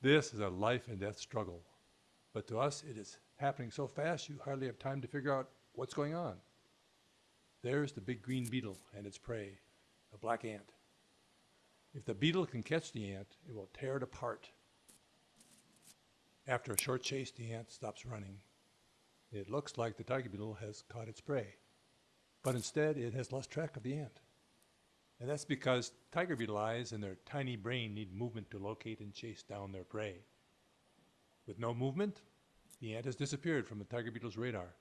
This is a life and death struggle. But to us, it is happening so fast you hardly have time to figure out what's going on. There's the big green beetle and its prey, a black ant. If the beetle can catch the ant, it will tear it apart. After a short chase, the ant stops running. It looks like the tiger beetle has caught its prey, but instead it has lost track of the ant. And that's because tiger beetle eyes and their tiny brain need movement to locate and chase down their prey. With no movement, the ant has disappeared from the tiger beetle's radar.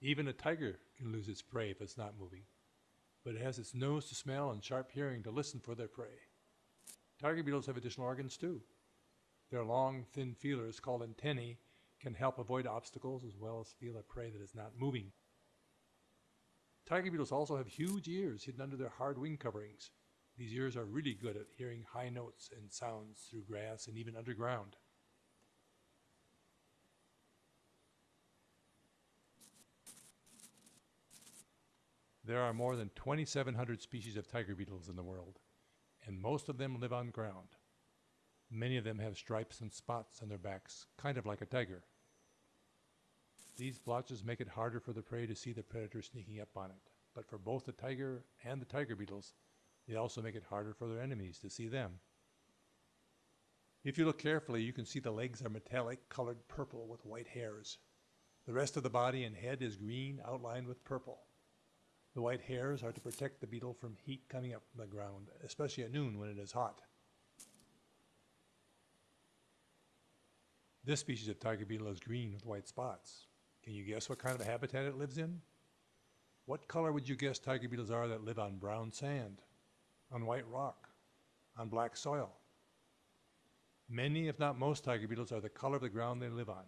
Even a tiger can lose its prey if it's not moving, but it has its nose to smell and sharp hearing to listen for their prey. Tiger beetles have additional organs too. Their long, thin feelers called antennae can help avoid obstacles as well as feel a prey that is not moving. Tiger beetles also have huge ears hidden under their hard wing coverings. These ears are really good at hearing high notes and sounds through grass and even underground. There are more than 2,700 species of tiger beetles in the world, and most of them live on ground. Many of them have stripes and spots on their backs, kind of like a tiger. These blotches make it harder for the prey to see the predator sneaking up on it, but for both the tiger and the tiger beetles, they also make it harder for their enemies to see them. If you look carefully, you can see the legs are metallic colored purple with white hairs. The rest of the body and head is green outlined with purple. The white hairs are to protect the beetle from heat coming up from the ground, especially at noon when it is hot. This species of tiger beetle is green with white spots. Can you guess what kind of habitat it lives in? What color would you guess tiger beetles are that live on brown sand, on white rock, on black soil? Many, if not most, tiger beetles are the color of the ground they live on,